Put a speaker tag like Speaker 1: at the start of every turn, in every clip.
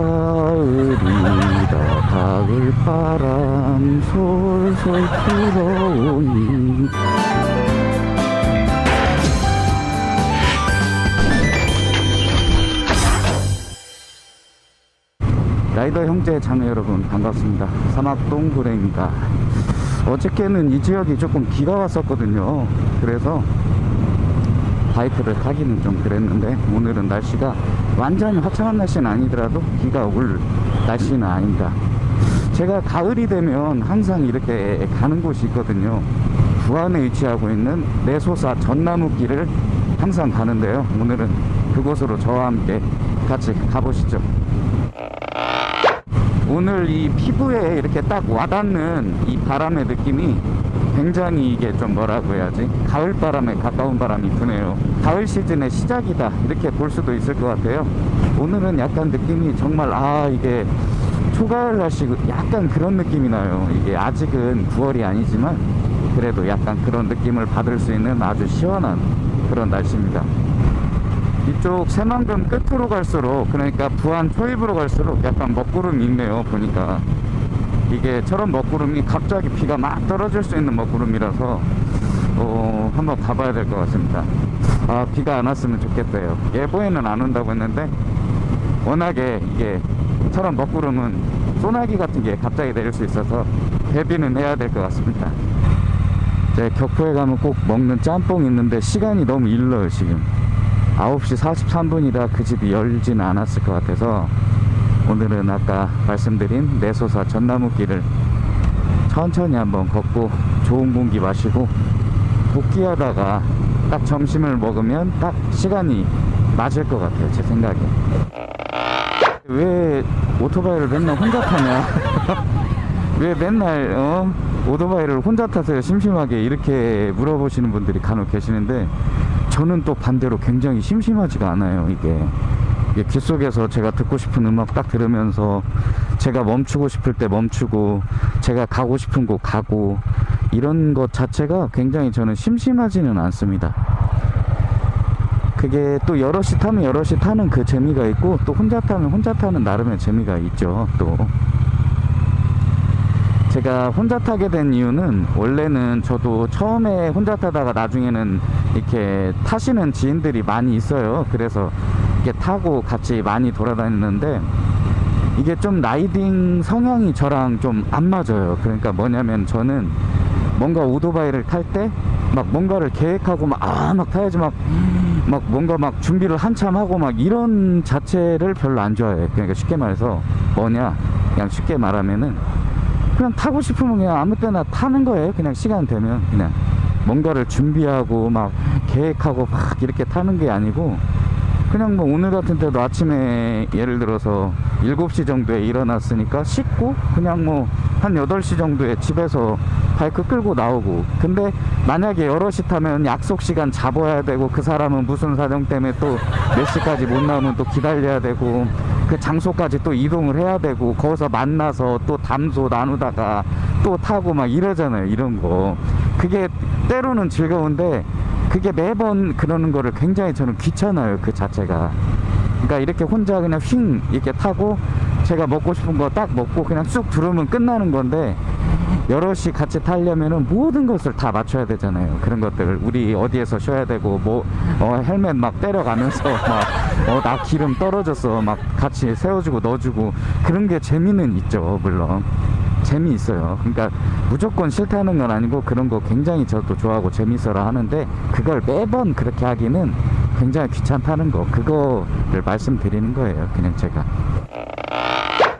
Speaker 1: 가을이다. 가을 바람 솔솔 불어오니. 라이더 형제 자매 여러분 반갑습니다. 사막동 구랭입니다. 어저께는 이 지역이 조금 비가 왔었거든요. 그래서 바이크를 타기는 좀 그랬는데 오늘은 날씨가 완전히 화창한 날씨는 아니더라도 비가 올 날씨는 아닙니다. 제가 가을이 되면 항상 이렇게 가는 곳이 있거든요. 부안에 위치하고 있는 내소사 전나무길을 항상 가는데요. 오늘은 그곳으로 저와 함께 같이 가보시죠. 오늘 이 피부에 이렇게 딱 와닿는 이 바람의 느낌이 굉장히 이게 좀 뭐라고 해야지? 가을 바람에 가까운 바람이 드네요. 가을 시즌의 시작이다. 이렇게 볼 수도 있을 것 같아요. 오늘은 약간 느낌이 정말 아 이게 초가을 날씨고 약간 그런 느낌이 나요. 이게 아직은 9월이 아니지만 그래도 약간 그런 느낌을 받을 수 있는 아주 시원한 그런 날씨입니다. 이쪽 새만금 끝으로 갈수록 그러니까 부안 초입으로 갈수록 약간 먹구름이 있네요 보니까 이게 저런 먹구름이 갑자기 비가 막 떨어질 수 있는 먹구름이라서 어, 한번 가봐야 될 것 같습니다. 아 비가 안 왔으면 좋겠대요. 예보에는 안 온다고 했는데 워낙에 이게 저런 먹구름은 소나기 같은 게 갑자기 내릴 수 있어서 대비는 해야 될 것 같습니다. 제 격포에 가면 꼭 먹는 짬뽕 있는데 시간이 너무 일러요 지금. 9시 43분이라 그 집이 열지는 않았을 것 같아서 오늘은 아까 말씀드린 내소사 전나무길을 천천히 한번 걷고 좋은 공기 마시고 복귀하다가 딱 점심을 먹으면 딱 시간이 맞을 것 같아요 제 생각에. 왜 오토바이를 맨날 혼자 타냐? 왜 맨날 어? 오토바이를 혼자 타세요? 심심하게 이렇게 물어보시는 분들이 간혹 계시는데 저는 또 반대로 굉장히 심심하지가 않아요 이게 귀 속에서 제가 듣고 싶은 음악 딱 들으면서 제가 멈추고 싶을 때 멈추고 제가 가고 싶은 곳 가고 이런 것 자체가 굉장히 저는 심심하지는 않습니다. 그게 또 여럿이 타면 여럿이 타는 그 재미가 있고 또 혼자 타면 혼자 타는 나름의 재미가 있죠 또. 제가 혼자 타게 된 이유는 원래는 저도 처음에 혼자 타다가 나중에는 이렇게 타시는 지인들이 많이 있어요. 그래서 이렇게 타고 같이 많이 돌아다녔는데 이게 좀 라이딩 성향이 저랑 좀 안 맞아요. 그러니까 뭐냐면 저는 뭔가 오토바이를 탈 때 막 뭔가를 계획하고 막 아 막 타야지 막막 뭔가 막 준비를 한참 하고 막 이런 자체를 별로 안 좋아해요. 그러니까 쉽게 말해서 뭐냐 그냥 쉽게 말하면은 그냥 타고 싶으면 그냥 아무 때나 타는 거예요. 그냥 시간 되면 그냥. 뭔가를 준비하고 막 계획하고 막 이렇게 타는 게 아니고 그냥 뭐 오늘 같은 때도 아침에 예를 들어서 7시 정도에 일어났으니까 씻고 그냥 뭐 한 8시 정도에 집에서 바이크 끌고 나오고. 근데 만약에 여럿이 타면 약속 시간 잡아야 되고 그 사람은 무슨 사정 때문에 또 몇 시까지 못 나오면 또 기다려야 되고 그 장소까지 또 이동을 해야 되고 거기서 만나서 또 담소 나누다가 또 타고 막 이러잖아요 이런 거. 그게 때로는 즐거운데 그게 매번 그러는 거를 굉장히 저는 귀찮아요 그 자체가. 그러니까 이렇게 혼자 그냥 휙 이렇게 타고 제가 먹고 싶은 거 딱 먹고 그냥 쑥 들어오면 끝나는 건데 여럿이 같이 타려면은 모든 것을 다 맞춰야 되잖아요. 그런 것들 우리 어디에서 쉬어야 되고 뭐 어, 헬멧 막 때려가면서 막어나 기름 떨어졌어 막 같이 세워주고 넣어주고 그런 게 재미는 있죠 물론 재미있어요. 그러니까 무조건 싫다는 건 아니고 그런 거 굉장히 저도 좋아하고 재밌어라 하는데 그걸 매번 그렇게 하기는 굉장히 귀찮다는 거. 그거를 말씀드리는 거예요 그냥 제가.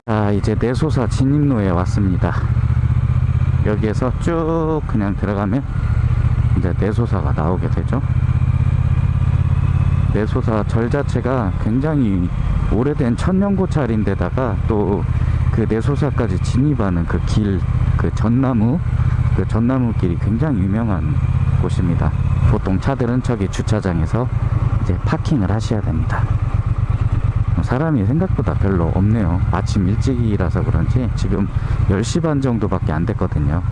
Speaker 1: 자 이제 내소사 진입로에 왔습니다. 여기에서 쭉 그냥 들어가면 이제 내소사가 나오게 되죠. 내소사 절 자체가 굉장히 오래된 천년 고찰인데다가 또 그 내소사까지 진입하는 그 길, 그 전나무, 그 전나무 길이 굉장히 유명한 곳입니다. 보통 차들은 저기 주차장에서 이제 파킹을 하셔야 됩니다. 사람이 생각보다 별로 없네요. 아침 일찍이라서 그런지 지금 10시 반 정도밖에 안 됐거든요.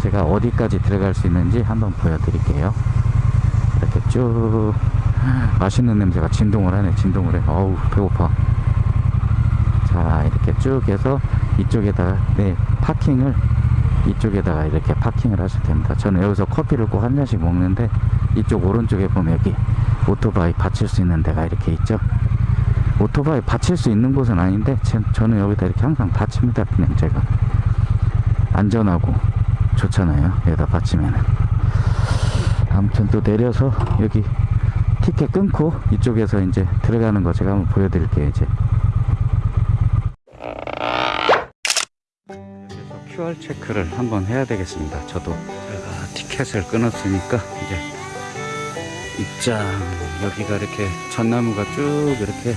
Speaker 1: 제가 어디까지 들어갈 수 있는지 한번 보여드릴게요. 이렇게 쭉 맛있는 냄새가 진동을 하네 진동을 해 어우 배고파 자 이렇게 쭉 해서 이쪽에다가 네 파킹을 이쪽에다가 이렇게 파킹을 하셔도 됩니다. 저는 여기서 커피를 꼭 한 잔씩 먹는데 이쪽 오른쪽에 보면 여기 오토바이 받칠 수 있는 데가 이렇게 있죠. 오토바이 받칠 수 있는 곳은 아닌데 제- 저는 여기다 이렇게 항상 받칩니다 그냥 제가. 안전하고 좋잖아요 여기다 받치면은. 아무튼 또 내려서 여기 티켓 끊고 이쪽에서 이제 들어가는 거 제가 한번 보여드릴게요 이제 QR 체크를 한번 해야 되겠습니다. 저도 제가 티켓을 끊었으니까 이제 입장 여기가 이렇게 전나무가 쭉 이렇게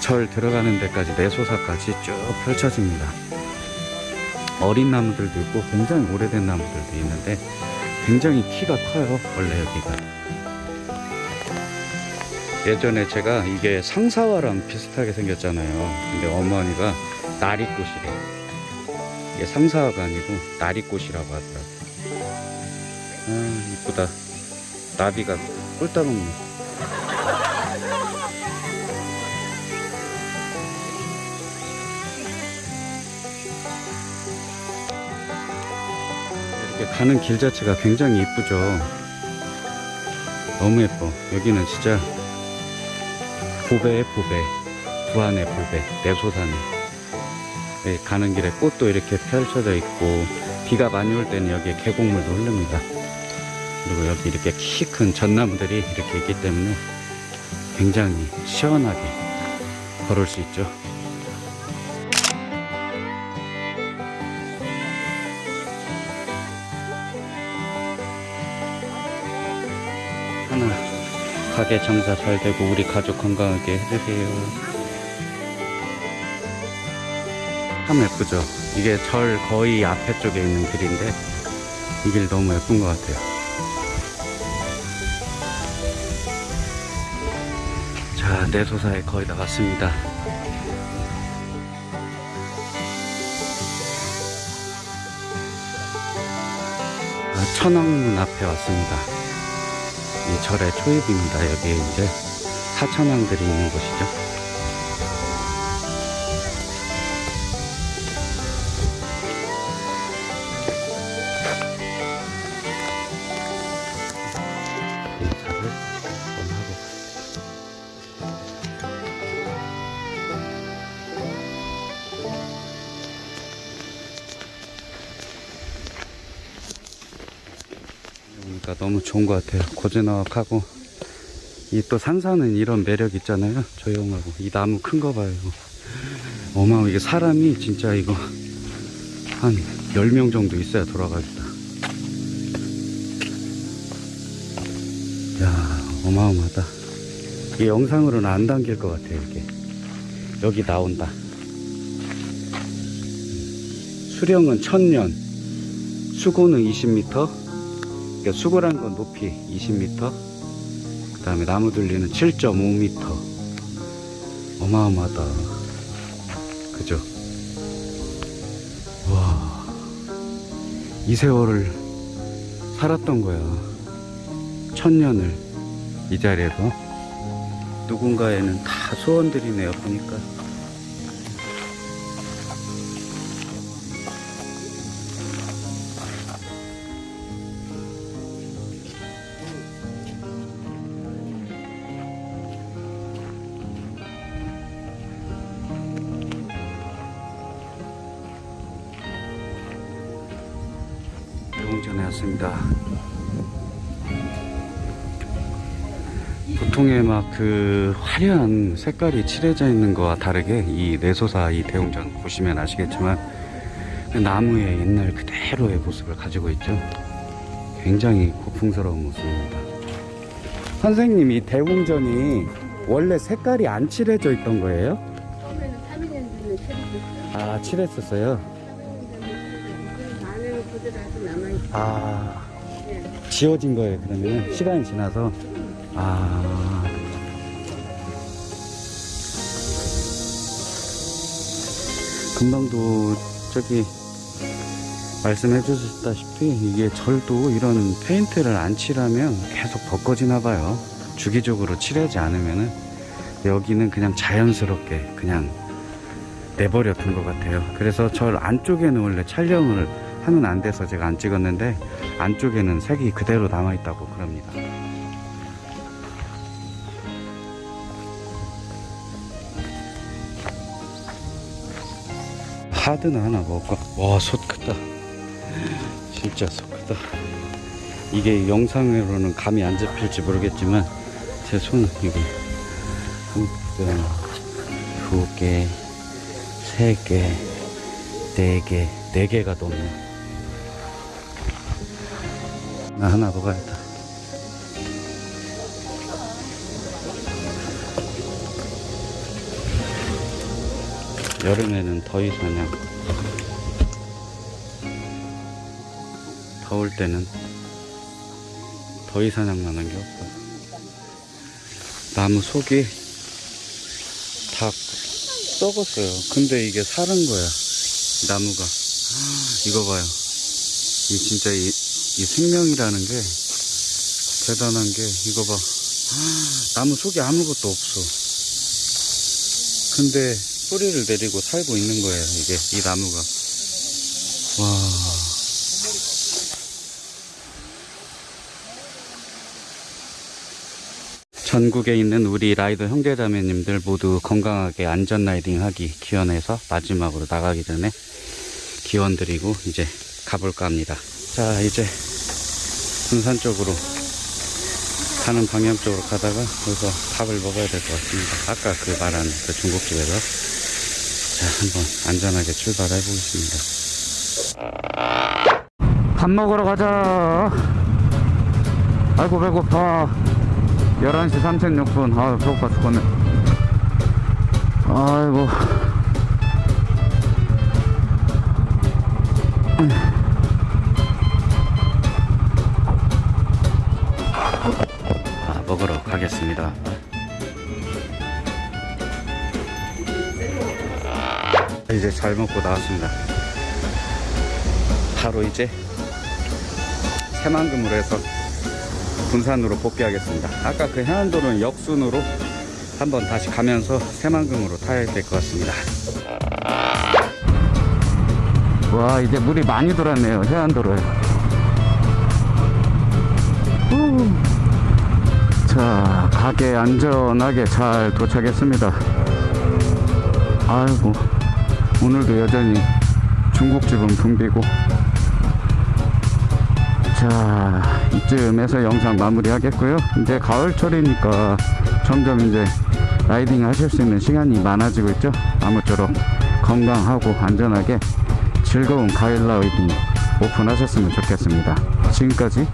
Speaker 1: 절 들어가는 데까지 내소사까지 쭉 펼쳐집니다. 어린 나무들도 있고 굉장히 오래된 나무들도 있는데 굉장히 키가 커요 원래 여기가. 예전에 제가 이게 상사화랑 비슷하게 생겼잖아요. 근데 어머니가 나리꽃이래 이게 상사화가 아니고 나리꽃이라고 하더라고요. 아 이쁘다. 나비가 꿀 따먹네 이렇게 가는 길 자체가 굉장히 이쁘죠. 너무 예뻐. 여기는 진짜 보배의 보배. 부안의 보배. 내소산에 네, 가는 길에 꽃도 이렇게 펼쳐져 있고 비가 많이 올 때는 여기에 계곡물도 흐릅니다. 그리고 여기 이렇게 키 큰 전나무들이 이렇게 있기 때문에 굉장히 시원하게 걸을 수 있죠. 하나 가게 장사 잘 되고 우리 가족 건강하게 해주세요 참 예쁘죠 이게 절 거의 앞에 쪽에 있는 길인데 이 길 너무 예쁜 것 같아요 자 내소사에 거의 다 왔습니다 아, 천왕문 앞에 왔습니다 이 절의 초입입니다. 여기 이제 사천왕들이 있는 곳이죠. 그러니까 너무 좋은 것 같아요. 고즈넉하고 이 또 산사는 이런 매력 있잖아요. 조용하고 이 나무 큰 거 봐요. 어마어 이게 사람이 진짜 이거 한 10명 정도 있어야 돌아가겠다. 야 어마어마하다. 이게 영상으로는 안 담길 것 같아요. 이게 여기 나온다. 수령은 1000년, 수고는 20m, 그러니까 수고란 건 높이 20m 그 다음에 나무 둘리는 7.5m 어마어마하다. 그죠? 와 이 세월을 살았던 거야. 천년을 이 자리에서. 누군가에는 다 소원들이네요 보니까 대웅전에 왔습니다. 보통의 막 그 화려한 색깔이 칠해져 있는 거와 다르게 이 내소사 이 대웅전 보시면 아시겠지만 그 나무의 옛날 그대로의 모습을 가지고 있죠. 굉장히 고풍스러운 모습입니다. 선생님 이 대웅전이 원래 색깔이 안 칠해져 있던 거예요?
Speaker 2: 처음에는 3인년도는 칠했었어요.
Speaker 1: 아 칠했었어요.
Speaker 2: 아 네.
Speaker 1: 지워진 거예요 그러면 시간이 지나서 아 금방도 저기 말씀해 주셨다시피 이게 절도 이런 페인트를 안 칠하면 계속 벗겨지나 봐요 주기적으로 칠하지 않으면은 여기는 그냥 자연스럽게 그냥 내버려 둔 것 같아요. 그래서 저 안쪽에는 원래 촬영을 하면 안 돼서 제가 안 찍었는데 안쪽에는 색이 그대로 남아 있다고 그럽니다. 하드나 하나 먹을까? 와, 솥 크다. 진짜 솥 크다. 이게 영상으로는 감이 안 잡힐지 모르겠지만 제 손은 이게 한 끈, 두 개, 세 개, 네 개, 네 개가 넘네. 나 하나 먹어야겠다. 여름에는 더위 사냥. 더울 때는 더위 사냥만 한 게 없어요. 나무 속이 다 썩었어요. 근데 이게 사는 거야. 나무가. 이거 봐요. 이 진짜 이, 이 생명이라는 게 대단한 게 이거 봐. 나무 속에 아무것도 없어. 근데 뿌리를 내리고 살고 있는 거예요. 이게 이 나무가. 와. 전국에 있는 우리 라이더 형제자매님들 모두 건강하게 안전 라이딩 하기 기원해서 마지막으로 나가기 전에 기원 드리고 이제 가볼까 합니다. 자, 이제 군산 쪽으로 가는 방향 쪽으로 가다가 여기서 밥을 먹어야 될 것 같습니다. 아까 그 말한 그 중국집에서 자, 한번 안전하게 출발해 보겠습니다.
Speaker 3: 밥 먹으러 가자. 아이고 배고파. 11시 36분. 아 배고파 죽겠네. 아이고.
Speaker 1: 잘 먹고 나왔습니다. 바로 이제 새만금으로 해서 군산으로 복귀하겠습니다. 아까 그 해안도로는 역순으로 한번 다시 가면서 새만금으로 타야 될 것 같습니다.
Speaker 3: 와 이제 물이 많이 돌았네요 해안도로에 후. 자 가게 안전하게 잘 도착했습니다 아이고 오늘도 여전히 중국집은 붐비고. 자 이쯤에서 영상 마무리 하겠고요. 이제 가을철이니까 점점 이제 라이딩 하실 수 있는 시간이 많아지고 있죠. 아무쪼록 건강하고 안전하게 즐거운 가을 라이딩 오픈하셨으면 좋겠습니다. 지금까지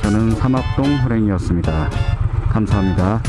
Speaker 3: 저는 삼합동 호랭이었습니다. 감사합니다